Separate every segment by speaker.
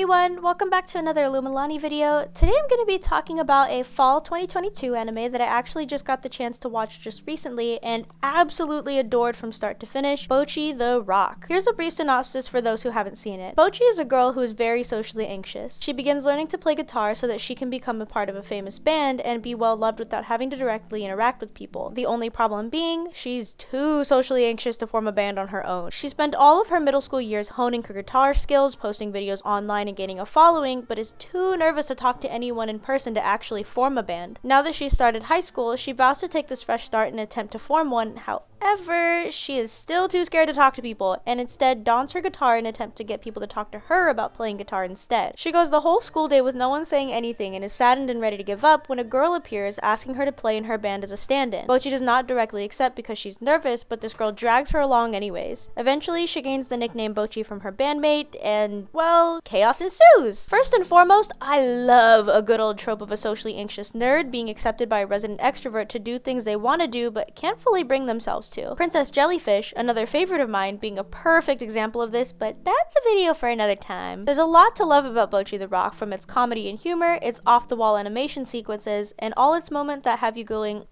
Speaker 1: everyone, welcome back to another Illuminati video. Today I'm going to be talking about a fall 2022 anime that I actually just got the chance to watch just recently and absolutely adored from start to finish, Bocchi the Rock. Here's a brief synopsis for those who haven't seen it. Bocchi is a girl who is very socially anxious. She begins learning to play guitar so that she can become a part of a famous band and be well loved without having to directly interact with people. The only problem being, she's too socially anxious to form a band on her own. She spent all of her middle school years honing her guitar skills, posting videos online and gaining a following, but is too nervous to talk to anyone in person to actually form a band. Now that she's started high school, she vows to take this fresh start and attempt to form one. However, However, she is still too scared to talk to people and instead dons her guitar in an attempt to get people to talk to her about playing guitar instead. She goes the whole school day with no one saying anything and is saddened and ready to give up when a girl appears asking her to play in her band as a stand-in. But she does not directly accept because she's nervous, but this girl drags her along anyways. Eventually, she gains the nickname Bocchi from her bandmate and, well, chaos ensues! First and foremost, I love a good old trope of a socially anxious nerd being accepted by a resident extrovert to do things they want to do but can't fully bring themselves to. Princess Jellyfish, another favorite of mine, being a perfect example of this, but that's a video for another time. There's a lot to love about Bocchi the Rock, from its comedy and humor, its off-the-wall animation sequences, and all its moments that have you going,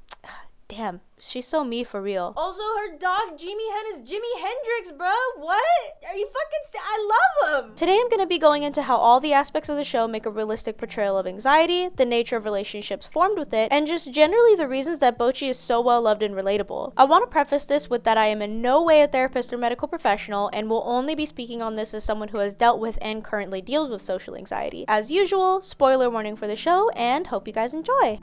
Speaker 1: damn, She's so me for real.
Speaker 2: Also, her dog Jimihen is Jimi Hendrix, bro. What? Are you fucking? I love him.
Speaker 1: Today, I'm gonna be going into how all the aspects of the show make a realistic portrayal of anxiety, the nature of relationships formed with it, and just generally the reasons that Bocchi is so well loved and relatable. I want to preface this with that I am in no way a therapist or medical professional, and will only be speaking on this as someone who has dealt with and currently deals with social anxiety. As usual, spoiler warning for the show, and hope you guys enjoy.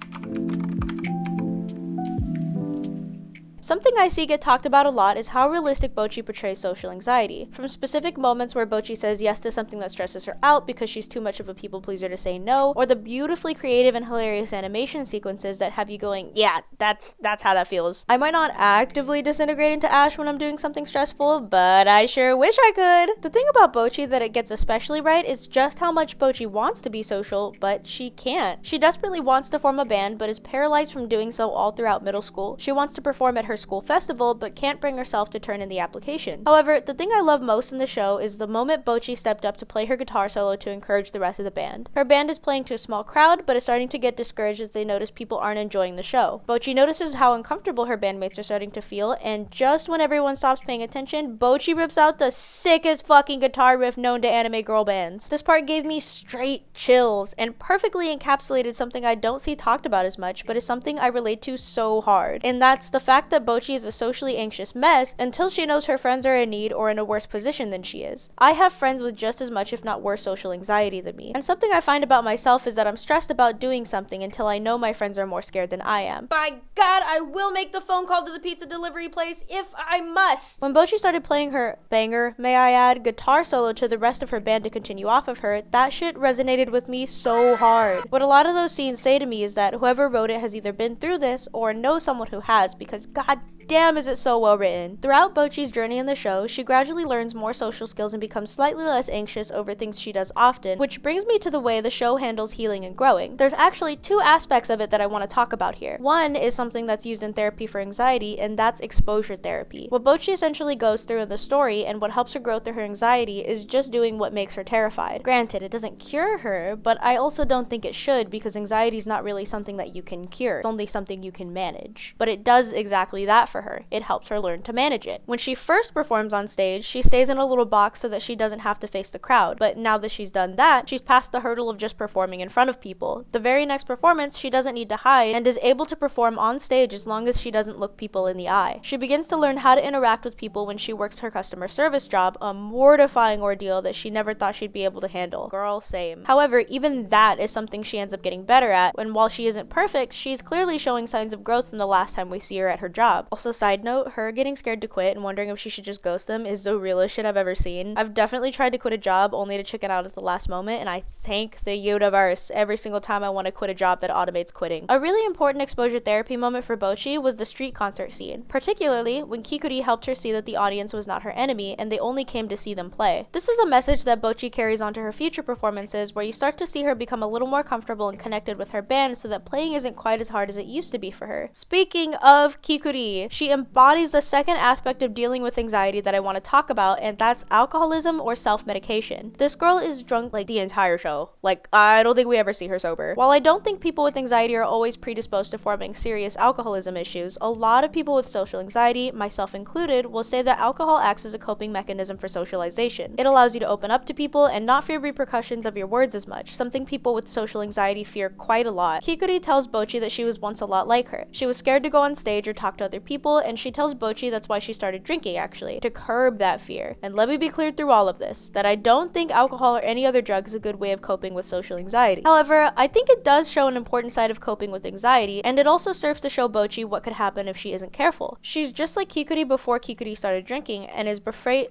Speaker 1: Something I see get talked about a lot is how realistic Bocchi portrays social anxiety. From specific moments where Bocchi says yes to something that stresses her out because she's too much of a people pleaser to say no, or the beautifully creative and hilarious animation sequences that have you going, yeah, that's that's how that feels. I might not actively disintegrate into ash when I'm doing something stressful, but I sure wish I could. The thing about Bocchi that it gets especially right is just how much Bocchi wants to be social, but she can't. She desperately wants to form a band, but is paralyzed from doing so all throughout middle school. She wants to perform at her her school festival, but can't bring herself to turn in the application. However, the thing I love most in the show is the moment Bocchi stepped up to play her guitar solo to encourage the rest of the band. Her band is playing to a small crowd, but is starting to get discouraged as they notice people aren't enjoying the show. Bocchi notices how uncomfortable her bandmates are starting to feel, and just when everyone stops paying attention, Bocchi rips out the sickest fucking guitar riff known to anime girl bands. This part gave me straight chills, and perfectly encapsulated something I don't see talked about as much, but is something I relate to so hard. And that's the fact that Bocchi is a socially anxious mess until she knows her friends are in need or in a worse position than she is. I have friends with just as much, if not worse, social anxiety than me. And something I find about myself is that I'm stressed about doing something until I know my friends are more scared than I am.
Speaker 2: By God, I will make the phone call to the pizza delivery place if I must.
Speaker 1: When Bocchi started playing her banger, may I add, guitar solo to the rest of her band to continue off of her, that shit resonated with me so hard. What a lot of those scenes say to me is that whoever wrote it has either been through this or knows someone who has because god God damn is it so well written. Throughout Bocchi's journey in the show, she gradually learns more social skills and becomes slightly less anxious over things she does often, which brings me to the way the show handles healing and growing. There's actually two aspects of it that I want to talk about here. One is something that's used in therapy for anxiety, and that's exposure therapy. What Bocchi essentially goes through in the story and what helps her grow through her anxiety is just doing what makes her terrified. Granted, it doesn't cure her, but I also don't think it should because anxiety is not really something that you can cure. It's only something you can manage. But it does exactly that for her. It helps her learn to manage it. When she first performs on stage, she stays in a little box so that she doesn't have to face the crowd. But now that she's done that, she's past the hurdle of just performing in front of people. The very next performance, she doesn't need to hide and is able to perform on stage as long as she doesn't look people in the eye. She begins to learn how to interact with people when she works her customer service job, a mortifying ordeal that she never thought she'd be able to handle. Girl, same. However, even that is something she ends up getting better at, and while she isn't perfect, she's clearly showing signs of growth from the last time we see her at her job. Also, side note, her getting scared to quit and wondering if she should just ghost them is the realest shit I've ever seen. I've definitely tried to quit a job only to chicken out at the last moment, and I thank the universe every single time I want to quit a job that automates quitting. A really important exposure therapy moment for Bocchi was the street concert scene, particularly when Kikuri helped her see that the audience was not her enemy and they only came to see them play. This is a message that Bocchi carries on to her future performances where you start to see her become a little more comfortable and connected with her band so that playing isn't quite as hard as it used to be for her. Speaking of Kikuri, She embodies the second aspect of dealing with anxiety that I want to talk about, and that's alcoholism or self medication. This girl is drunk like the entire show. Like, I don't think we ever see her sober. While I don't think people with anxiety are always predisposed to forming serious alcoholism issues, a lot of people with social anxiety, myself included, will say that alcohol acts as a coping mechanism for socialization. It allows you to open up to people and not fear repercussions of your words as much, something people with social anxiety fear quite a lot. Kikuri tells Bocchi that she was once a lot like her. She was scared to go on stage or talk to other people, and she tells Bocchi that's why she started drinking actually, to curb that fear. And let me be clear through all of this, that I don't think alcohol or any other drug is a good way of coping with social anxiety. However, I think it does show an important side of coping with anxiety, and it also serves to show Bocchi what could happen if she isn't careful. She's just like Kikuri before Kikuri started drinking, and is afraid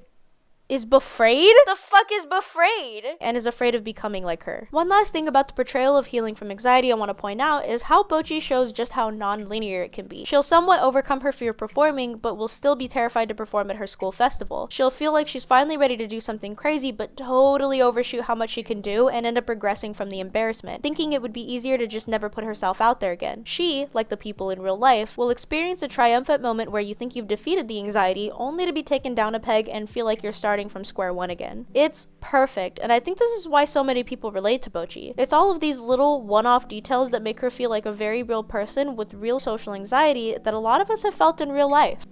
Speaker 1: is befraid? The fuck is befraid? And is afraid of becoming like her. One last thing about the portrayal of healing from anxiety I want to point out is how Bocchi shows just how non-linear it can be. She'll somewhat overcome her fear of performing, but will still be terrified to perform at her school festival. She'll feel like she's finally ready to do something crazy, but totally overshoot how much she can do and end up regressing from the embarrassment, thinking it would be easier to just never put herself out there again. She, like the people in real life, will experience a triumphant moment where you think you've defeated the anxiety, only to be taken down a peg and feel like you're starting starting from square one again. It's perfect, and I think this is why so many people relate to Bocchi. It's all of these little one-off details that make her feel like a very real person with real social anxiety that a lot of us have felt in real life.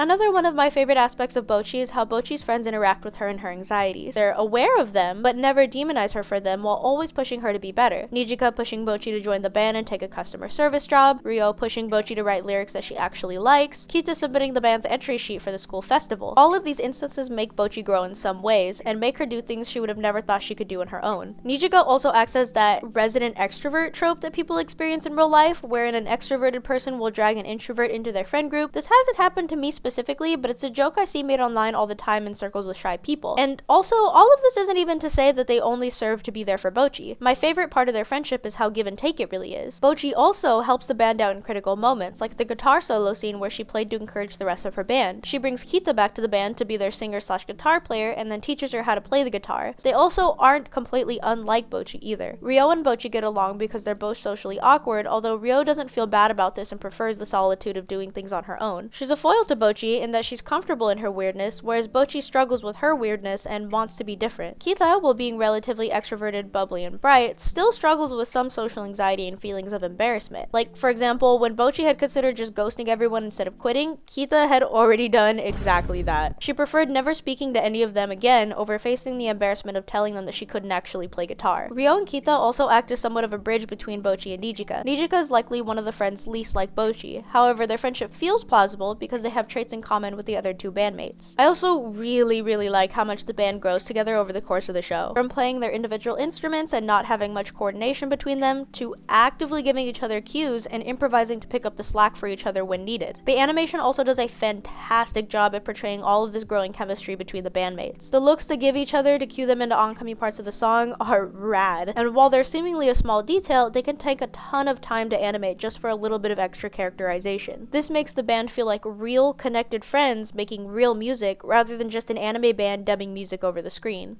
Speaker 1: Another one of my favorite aspects of Bocchi is how Bocchi's friends interact with her and her anxieties. They're aware of them, but never demonize her for them while always pushing her to be better. Nijika pushing Bocchi to join the band and take a customer service job, Ryo pushing Bocchi to write lyrics that she actually likes, Kita submitting the band's entry sheet for the school festival. All of these instances make Bocchi grow in some ways, and make her do things she would have never thought she could do on her own. Nijika also acts as that resident extrovert trope that people experience in real life, wherein an extroverted person will drag an introvert into their friend group. This hasn't happened to me specifically specifically, but it's a joke I see made online all the time in circles with shy people. And also, all of this isn't even to say that they only serve to be there for Bocchi. My favorite part of their friendship is how give and take it really is. Bocchi also helps the band out in critical moments, like the guitar solo scene where she played to encourage the rest of her band. She brings Kita back to the band to be their singer slash guitar player and then teaches her how to play the guitar. They also aren't completely unlike Bocchi either. Ryo and Bocchi get along because they're both socially awkward, although Ryo doesn't feel bad about this and prefers the solitude of doing things on her own. She's a foil to Bocchi in that she's comfortable in her weirdness, whereas Bocchi struggles with her weirdness and wants to be different. Kita, while being relatively extroverted, bubbly, and bright, still struggles with some social anxiety and feelings of embarrassment. Like, for example, when Bocchi had considered just ghosting everyone instead of quitting, Kita had already done exactly that. She preferred never speaking to any of them again over facing the embarrassment of telling them that she couldn't actually play guitar. Ryo and Kita also act as somewhat of a bridge between Bocchi and Nijika. Nijika is likely one of the friends least like Bocchi, however their friendship feels plausible because they have traits in common with the other two bandmates. I also really, really like how much the band grows together over the course of the show. From playing their individual instruments and not having much coordination between them, to actively giving each other cues and improvising to pick up the slack for each other when needed. The animation also does a fantastic job at portraying all of this growing chemistry between the bandmates. The looks they give each other to cue them into oncoming parts of the song are rad, and while they're seemingly a small detail, they can take a ton of time to animate just for a little bit of extra characterization. This makes the band feel like real, connected friends making real music rather than just an anime band dubbing music over the screen.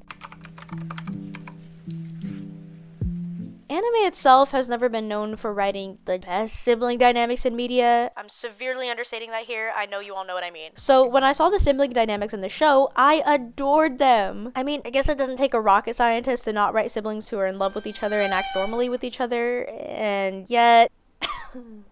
Speaker 1: Anime itself has never been known for writing the best sibling dynamics in media. I'm severely understating that here. I know you all know what I mean. So when I saw the sibling dynamics in the show, I adored them. I mean, I guess it doesn't take a rocket scientist to not write siblings who are in love with each other and act normally with each other, and yet.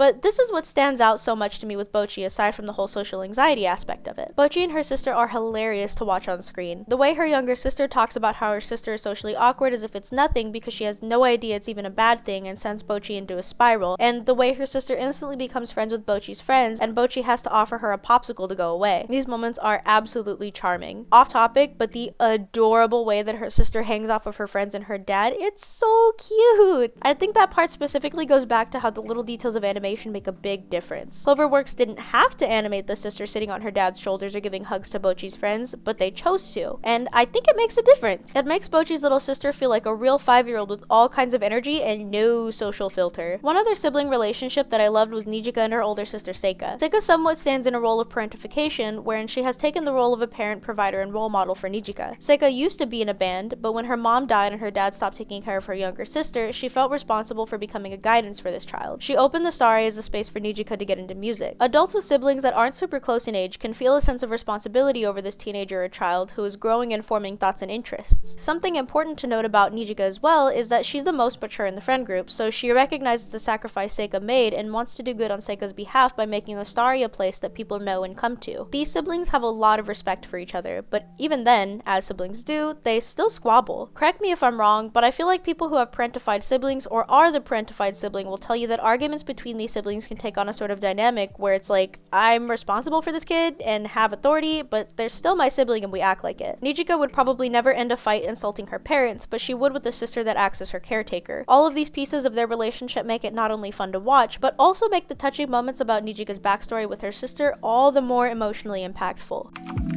Speaker 1: But this is what stands out so much to me with Bocchi aside from the whole social anxiety aspect of it. Bocchi and her sister are hilarious to watch on screen. The way her younger sister talks about how her sister is socially awkward as if it's nothing because she has no idea it's even a bad thing and sends Bocchi into a spiral, and the way her sister instantly becomes friends with Bocchi's friends and Bocchi has to offer her a popsicle to go away. These moments are absolutely charming. Off topic, but the adorable way that her sister hangs off of her friends and her dad, it's so cute. I think that part specifically goes back to how the little details of animation animation make a big difference. Cloverworks didn't have to animate the sister sitting on her dad's shoulders or giving hugs to Bocchi's friends, but they chose to. And I think it makes a difference. It makes Bocchi's little sister feel like a real five year old with all kinds of energy and no social filter. One other sibling relationship that I loved was Nijika and her older sister Seika. Seika somewhat stands in a role of parentification, wherein she has taken the role of a parent, provider, and role model for Nijika. Seika used to be in a band, but when her mom died and her dad stopped taking care of her younger sister, she felt responsible for becoming a guidance for this child. She opened the Starry as a space for Nijika to get into music. Adults with siblings that aren't super close in age can feel a sense of responsibility over this teenager or child who is growing and forming thoughts and interests. Something important to note about Nijika as well is that she's the most mature in the friend group, so she recognizes the sacrifice Seika made and wants to do good on Seika's behalf by making the Starry a place that people know and come to. These siblings have a lot of respect for each other, but even then, as siblings do, they still squabble. Correct me if I'm wrong, but I feel like people who have parentified siblings or are the parentified sibling will tell you that arguments between these siblings can take on a sort of dynamic where it's like, I'm responsible for this kid and have authority, but they're still my sibling and we act like it. Nijika would probably never end a fight insulting her parents, but she would with the sister that acts as her caretaker. All of these pieces of their relationship make it not only fun to watch, but also make the touching moments about Nijika's backstory with her sister all the more emotionally impactful.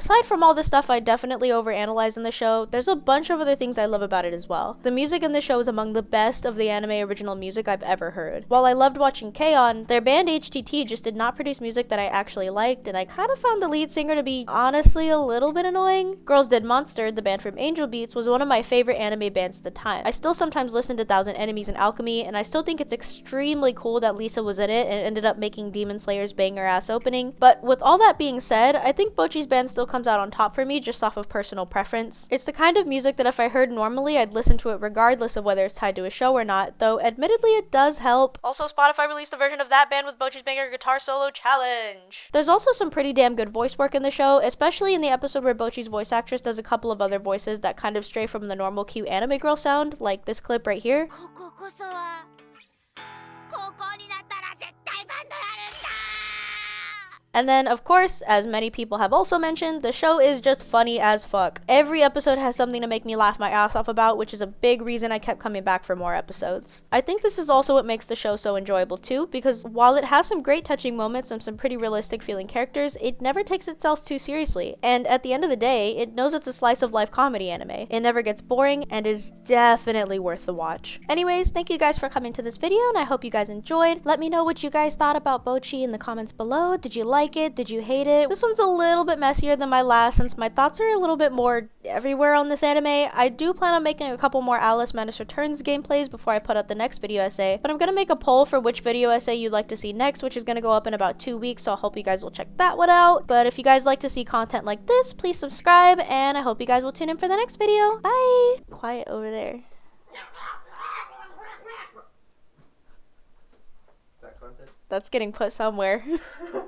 Speaker 1: Aside from all the stuff I definitely overanalyze in the show, there's a bunch of other things I love about it as well. The music in the show is among the best of the anime original music I've ever heard. While I loved watching K-On!, their band HTT just did not produce music that I actually liked, and I kind of found the lead singer to be honestly a little bit annoying. Girls Dead Monster, the band from Angel Beats, was one of my favorite anime bands at the time. I still sometimes listen to Thousand Enemies and Alchemy, and I still think it's extremely cool that Lisa was in it and ended up making Demon Slayer's banger ass opening. But with all that being said, I think Bocchi's band still comes out on top for me just off of personal preference. It's the kind of music that if I heard normally, I'd listen to it regardless of whether it's tied to a show or not, though admittedly it does help. Also, Spotify released a version of that band with Bocchi's banger guitar solo challenge. There's also some pretty damn good voice work in the show, especially in the episode where Bocchi's voice actress does a couple of other voices that kind of stray from the normal cute anime girl sound, like this clip right here. And then, of course, as many people have also mentioned, the show is just funny as fuck. Every episode has something to make me laugh my ass off about, which is a big reason I kept coming back for more episodes. I think this is also what makes the show so enjoyable too, because while it has some great touching moments and some pretty realistic feeling characters, it never takes itself too seriously. And at the end of the day, it knows it's a slice of life comedy anime. It never gets boring and is definitely worth the watch. Anyways, thank you guys for coming to this video, and I hope you guys enjoyed. Let me know what you guys thought about Bocchi in the comments below. Did you like it? Did you hate it? This one's a little bit messier than my last since my thoughts are a little bit more everywhere on this anime. I do plan on making a couple more Alice Madness Returns gameplays before I put out the next video essay, but I'm gonna make a poll for which video essay you'd like to see next, which is gonna go up in about two weeks, so I hope you guys will check that one out. But if you guys like to see content like this, please subscribe, and I hope you guys will tune in for the next video. Bye! Quiet over there.
Speaker 3: Is that content?
Speaker 1: That's getting put somewhere.